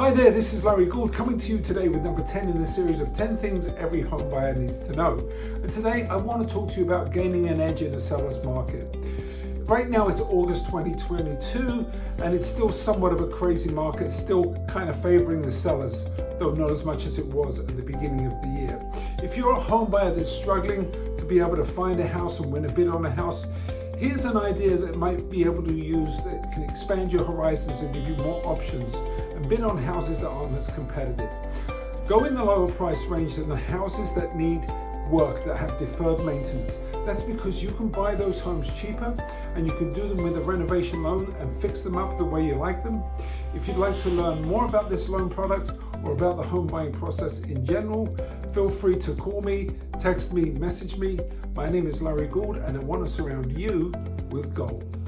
Hi there, this is Larry Gould coming to you today with number 10 in the series of 10 things every home buyer needs to know. And today I want to talk to you about gaining an edge in the seller's market. Right now it's August 2022 and it's still somewhat of a crazy market, still kind of favoring the sellers, though not as much as it was at the beginning of the year. If you're a home buyer that's struggling to be able to find a house and win a bid on a house, Here's an idea that might be able to use that can expand your horizons and give you more options and bid on houses that aren't as competitive. Go in the lower price range than the houses that need work, that have deferred maintenance. That's because you can buy those homes cheaper and you can do them with a renovation loan and fix them up the way you like them. If you'd like to learn more about this loan product or about the home buying process in general, feel free to call me, text me, message me. My name is Larry Gould and I want to surround you with gold.